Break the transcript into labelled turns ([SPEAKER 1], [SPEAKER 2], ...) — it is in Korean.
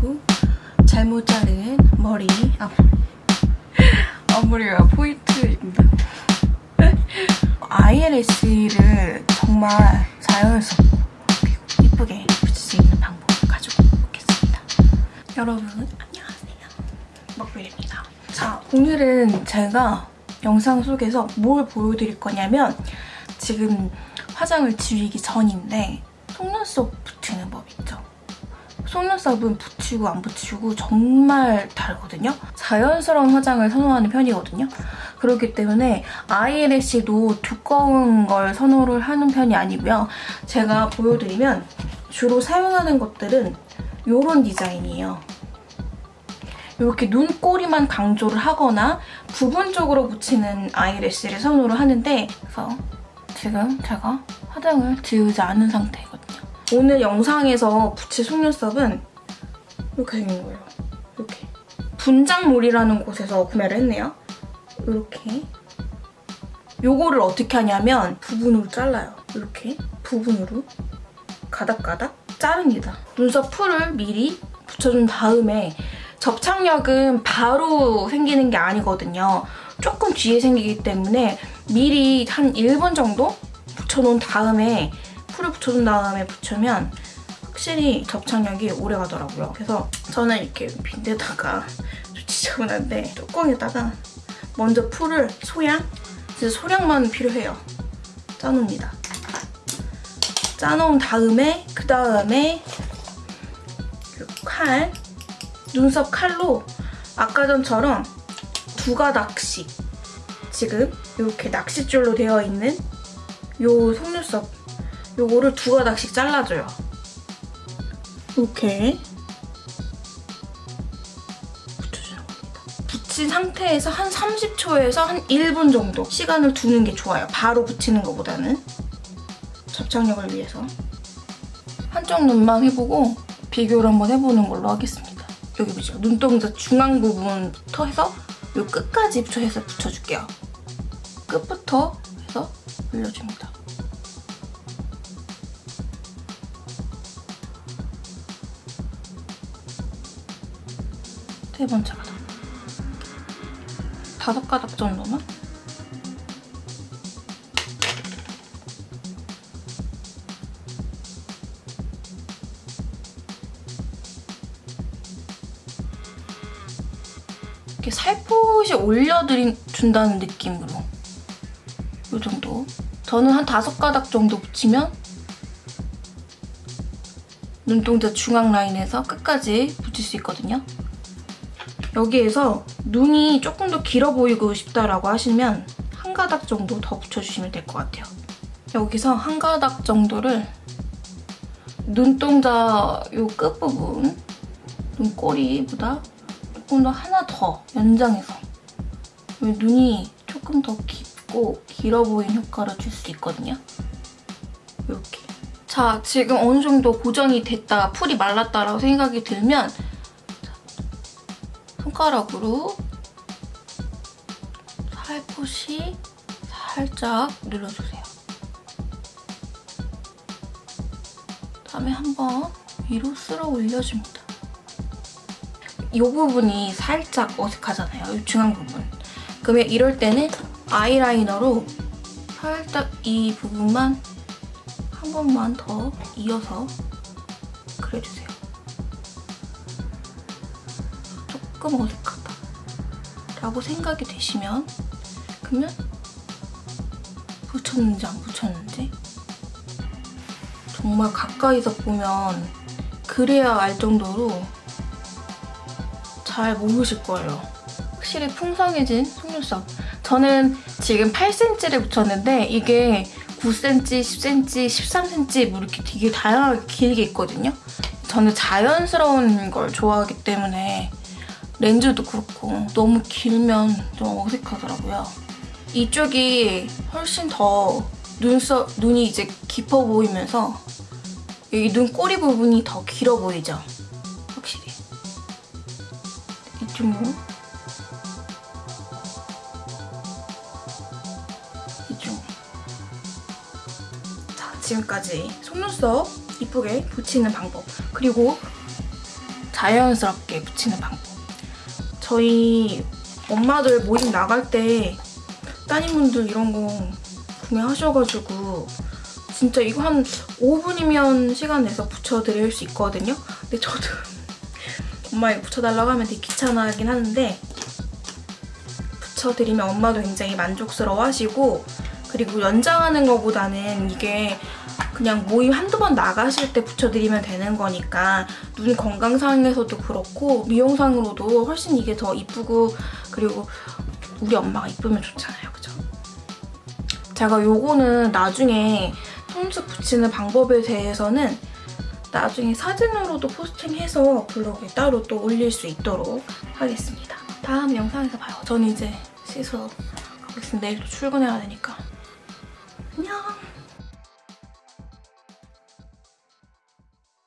[SPEAKER 1] 그리고 잘못 자른 머리 앞 앞머리가 포인트입니다. 아이래쉬를 정말 자연스럽고 그리고 이쁘게 붙일 수 있는 방법을 가지고 오겠습니다. 여러분 안녕하세요. 먹빌입니다. 자 오늘은 제가 영상 속에서 뭘 보여드릴 거냐면 지금 화장을 지우기 전인데 속눈썹 붙이는 법 있죠? 속눈썹은 붙이고 안 붙이고 정말 다르거든요. 자연스러운 화장을 선호하는 편이거든요. 그렇기 때문에 아이래쉬도 두꺼운 걸 선호를 하는 편이 아니고요. 제가 보여드리면 주로 사용하는 것들은 이런 디자인이에요. 이렇게 눈꼬리만 강조를 하거나 부분적으로 붙이는 아이래쉬를 선호를 하는데 그래서 지금 제가 화장을 지우지 않은 상태거든요. 오늘 영상에서 붙일 속눈썹은 이렇게 생긴 거예요. 이렇게. 분장몰이라는 곳에서 구매를 했네요. 이렇게. 요거를 어떻게 하냐면 부분으로 잘라요. 이렇게 부분으로 가닥가닥 자릅니다. 눈썹 풀을 미리 붙여준 다음에 접착력은 바로 생기는 게 아니거든요. 조금 뒤에 생기기 때문에 미리 한 1분 정도 붙여놓은 다음에 풀을 붙여준 다음에 붙이면 확실히 접착력이 오래 가더라고요. 그래서 저는 이렇게 빈대다가 좀 지저분한데 뚜껑에다가 먼저 풀을 소량, 진짜 소량만 필요해요. 짜놓습니다. 짜놓은 다음에 그 다음에 칼, 눈썹 칼로 아까 전처럼 두 가닥씩 지금 이렇게 낚싯줄로 되어 있는 요 속눈썹 요거를 두 가닥씩 잘라줘요. 이렇게 붙여주는 겁니다. 붙인 상태에서 한 30초에서 한 1분 정도 시간을 두는 게 좋아요. 바로 붙이는 것보다는 접착력을 위해서 한쪽 눈만 해보고 비교를 한번 해보는 걸로 하겠습니다. 여기 보시죠. 눈동자 중앙 부분부터 해서 요 끝까지 붙여서 붙여줄게요. 끝부터 해서 올려줍니다. 세 번째 가닥. 다섯 가닥 정도만? 이렇게 살포시 올려준다는 느낌으로 이 정도. 저는 한 다섯 가닥 정도 붙이면 눈동자 중앙 라인에서 끝까지 붙일 수 있거든요. 여기에서 눈이 조금 더 길어 보이고 싶다라고 하시면 한 가닥 정도 더 붙여주시면 될 것 같아요. 여기서 한 가닥 정도를 눈동자 요 끝부분 눈꼬리보다 조금 더 하나 더 연장해서 눈이 조금 더 깊고 길어 보이는 효과를 줄 수 있거든요. 이렇게. 자, 지금 어느 정도 고정이 됐다, 풀이 말랐다라고 생각이 들면 손가락으로 살포시 살짝 눌러주세요. 다음에 한번 위로 쓸어 올려줍니다. 이 부분이 살짝 어색하잖아요. 이 중앙 부분. 그러면 이럴 때는 아이라이너로 살짝 이 부분만 한 번만 더 이어서 그려주세요. 조금 어색하다 라고 생각이 되시면 그러면 붙였는지 안 붙였는지 정말 가까이서 보면 그래야 알 정도로 잘 모르실 거예요. 확실히 풍성해진 속눈썹. 저는 지금 8cm를 붙였는데 이게 9cm, 10cm, 13cm 뭐 이렇게 되게 다양하게 길게 있거든요. 저는 자연스러운 걸 좋아하기 때문에 렌즈도 그렇고 너무 길면 좀 어색하더라고요. 이쪽이 훨씬 더 눈썹, 눈이 이제 깊어 보이면서 여기 눈꼬리 부분이 더 길어 보이죠? 확실히. 이쪽으로. 이쪽. 자, 지금까지 속눈썹 이쁘게 붙이는 방법 그리고 자연스럽게 붙이는 방법. 저희 엄마들 모임 나갈 때 따님분들 이런 거 구매하셔가지고 진짜 이거 한 5분이면 시간 내서 붙여드릴 수 있거든요. 근데 저도 엄마 이거 붙여달라고 하면 되게 귀찮아하긴 하는데 붙여드리면 엄마도 굉장히 만족스러워 하시고 그리고 연장하는 것보다는 이게 그냥 모임 한두 번 나가실 때 붙여드리면 되는 거니까 눈 건강상에서도 그렇고 미용상으로도 훨씬 이게 더 이쁘고 그리고 우리 엄마가 이쁘면 좋잖아요. 그죠? 제가 요거는 나중에 손수 붙이는 방법에 대해서는 나중에 사진으로도 포스팅해서 블로그에 따로 또 올릴 수 있도록 하겠습니다. 다음 영상에서 봐요. 저는 이제 씻어 가겠습니다. 내일 또 출근해야 되니까.